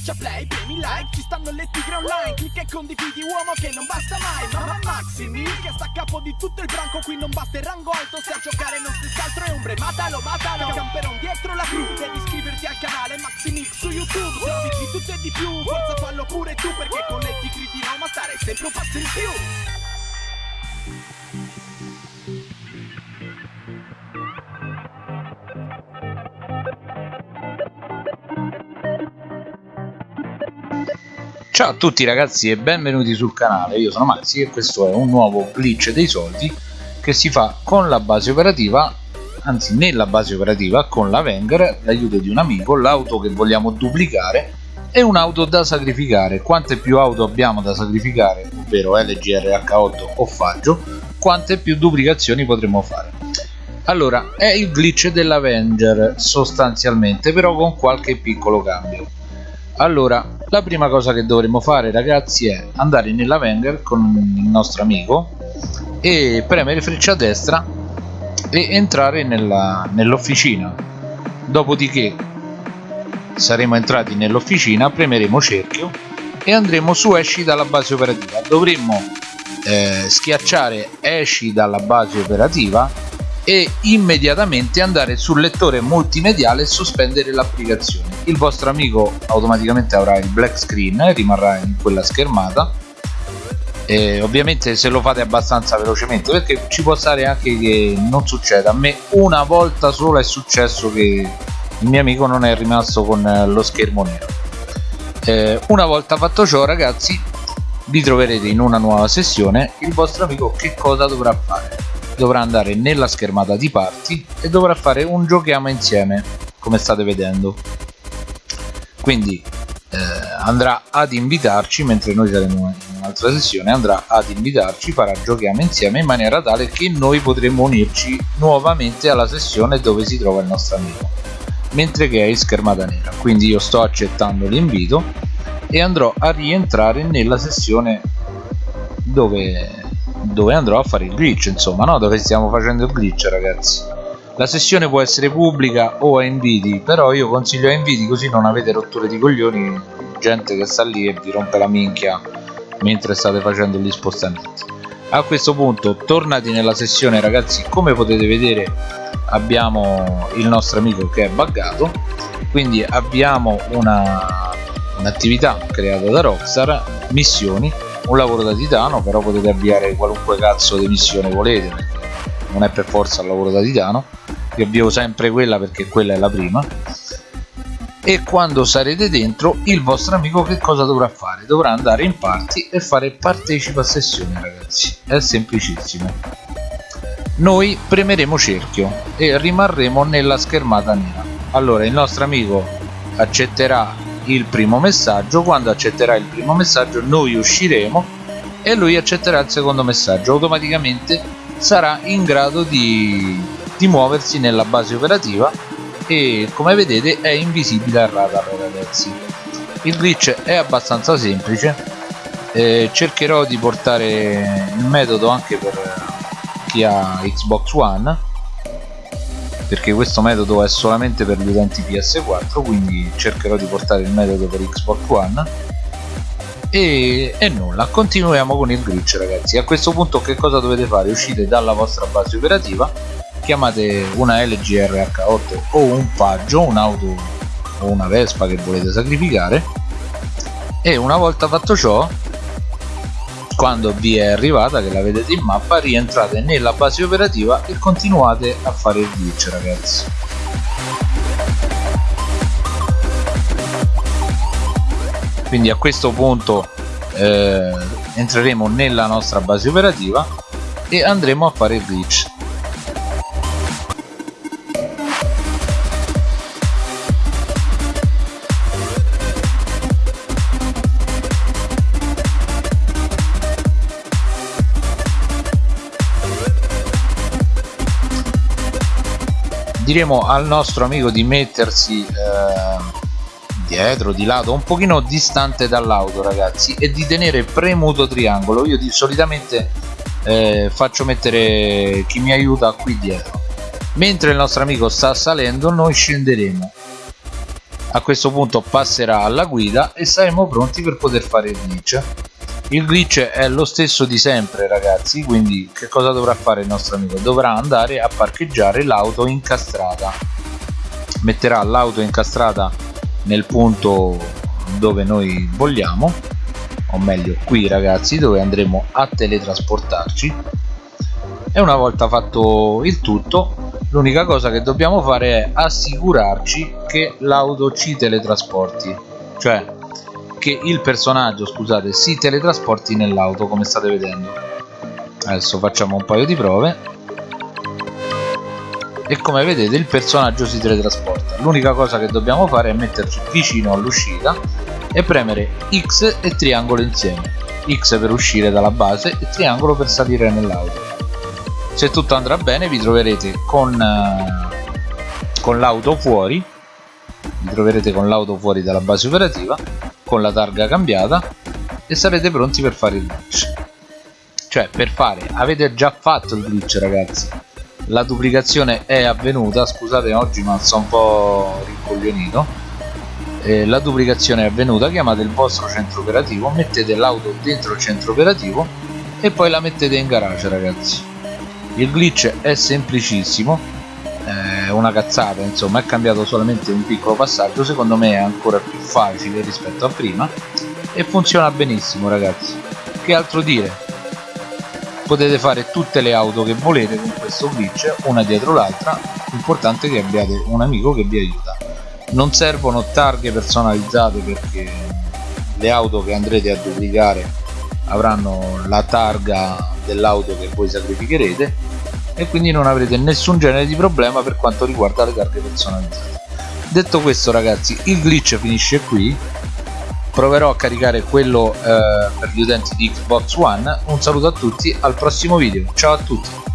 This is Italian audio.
Schiaccia play, premi like, ci stanno le tigre online Clicca e condividi uomo che non basta mai Mamma Maximi che sta a capo di tutto il branco Qui non basta il rango alto se a giocare non stessi altro è ombre Matalo, matalo, camperon dietro la cru Devi iscriverti al canale Maximix su YouTube Servizi di tutto e di più, forza fallo pure tu Perché con le tigre di Roma stare sempre un passo in più Ciao a tutti ragazzi e benvenuti sul canale, io sono Maxi e questo è un nuovo glitch dei soldi che si fa con la base operativa, anzi nella base operativa con la Wenger, l'aiuto di un amico, l'auto che vogliamo duplicare e un'auto da sacrificare. Quante più auto abbiamo da sacrificare, ovvero LGRH8 o Faggio, quante più duplicazioni potremo fare. Allora, è il glitch dell'Avenger sostanzialmente, però con qualche piccolo cambio allora la prima cosa che dovremmo fare ragazzi è andare nella Wenger con il nostro amico e premere freccia a destra e entrare nell'officina. Dopodiché saremo entrati nell'officina premeremo cerchio e andremo su esci dalla base operativa. Dovremmo eh, schiacciare esci dalla base operativa e immediatamente andare sul lettore multimediale e sospendere l'applicazione il vostro amico automaticamente avrà il black screen e rimarrà in quella schermata. E ovviamente se lo fate abbastanza velocemente perché ci può stare anche che non succeda. A me una volta sola è successo che il mio amico non è rimasto con lo schermo nero. Eh, una volta fatto ciò ragazzi vi troverete in una nuova sessione. Il vostro amico che cosa dovrà fare? Dovrà andare nella schermata di parti e dovrà fare un giochiamo insieme come state vedendo quindi eh, andrà ad invitarci mentre noi saremo in un'altra sessione andrà ad invitarci farà giochiamo insieme in maniera tale che noi potremo unirci nuovamente alla sessione dove si trova il nostro amico. Mentre che è in schermata nera. Quindi io sto accettando l'invito e andrò a rientrare nella sessione dove dove andrò a fare il glitch insomma no? Dove stiamo facendo il glitch ragazzi la sessione può essere pubblica o a inviti però io consiglio a inviti così non avete rotture di coglioni gente che sta lì e vi rompe la minchia mentre state facendo gli spostamenti. A questo punto tornati nella sessione ragazzi. Come potete vedere abbiamo il nostro amico che è buggato. Quindi abbiamo un'attività un creata da Rockstar missioni un lavoro da titano però potete avviare qualunque cazzo di missione volete non è per forza il lavoro da titano io avvio sempre quella perché quella è la prima. E quando sarete dentro il vostro amico che cosa dovrà fare? dovrà andare in party e fare partecipa a sessione ragazzi. È semplicissimo. Noi premeremo cerchio e rimarremo nella schermata nera. Allora il nostro amico accetterà il primo messaggio. Quando accetterà il primo messaggio noi usciremo e lui accetterà il secondo messaggio. Automaticamente sarà in grado di, di muoversi nella base operativa e come vedete è invisibile al radar ragazzi. Il glitch è abbastanza semplice. Eh, cercherò di portare il metodo anche per chi ha Xbox One perché questo metodo è solamente per gli utenti PS4 quindi cercherò di portare il metodo per Xbox One. E, e nulla continuiamo con il glitch ragazzi. A questo punto che cosa dovete fare? Uscite dalla vostra base operativa chiamate una LG RH8 o un Faggio un'auto o una Vespa che volete sacrificare. E una volta fatto ciò quando vi è arrivata che la vedete in mappa rientrate nella base operativa e continuate a fare il glitch ragazzi. Quindi a questo punto eh, entreremo nella nostra base operativa e andremo a fare il glitch diremo al nostro amico di mettersi eh, dietro, di lato, un pochino distante dall'auto ragazzi e di tenere premuto triangolo. Io di, solitamente eh, faccio mettere chi mi aiuta qui dietro. Mentre il nostro amico sta salendo noi scenderemo. A questo punto passerà alla guida e saremo pronti per poter fare il glitch il glitch è lo stesso di sempre ragazzi quindi che cosa dovrà fare il nostro amico? Dovrà andare a parcheggiare l'auto incastrata. Metterà l'auto incastrata nel punto dove noi vogliamo o meglio qui ragazzi dove andremo a teletrasportarci. E una volta fatto il tutto l'unica cosa che dobbiamo fare è assicurarci che l'auto ci teletrasporti. Cioè che il personaggio scusate si teletrasporti nell'auto come state vedendo. Adesso facciamo un paio di prove. E come vedete il personaggio si teletrasporta. L'unica cosa che dobbiamo fare è metterci vicino all'uscita e premere X e triangolo insieme. X per uscire dalla base e triangolo per salire nell'auto. Se tutto andrà bene vi troverete con, uh, con l'auto fuori. Vi troverete con l'auto fuori dalla base operativa con la targa cambiata e sarete pronti per fare il glitch. Cioè per fare avete già fatto il glitch ragazzi. La duplicazione è avvenuta scusate oggi ma sono un po' rincoglionito. Eh, la duplicazione è avvenuta chiamate il vostro centro operativo mettete l'auto dentro il centro operativo e poi la mettete in garage ragazzi. Il glitch è semplicissimo una cazzata insomma è cambiato solamente un piccolo passaggio secondo me è ancora più facile rispetto a prima e funziona benissimo ragazzi. Che altro dire? Potete fare tutte le auto che volete con questo glitch una dietro l'altra. L'importante è che abbiate un amico che vi aiuta. Non servono targhe personalizzate perché le auto che andrete a duplicare avranno la targa dell'auto che voi sacrificherete e quindi non avrete nessun genere di problema per quanto riguarda le targhe personalizzate detto questo ragazzi il glitch finisce qui. Proverò a caricare quello eh, per gli utenti di Xbox One. Un saluto a tutti al prossimo video. Ciao a tutti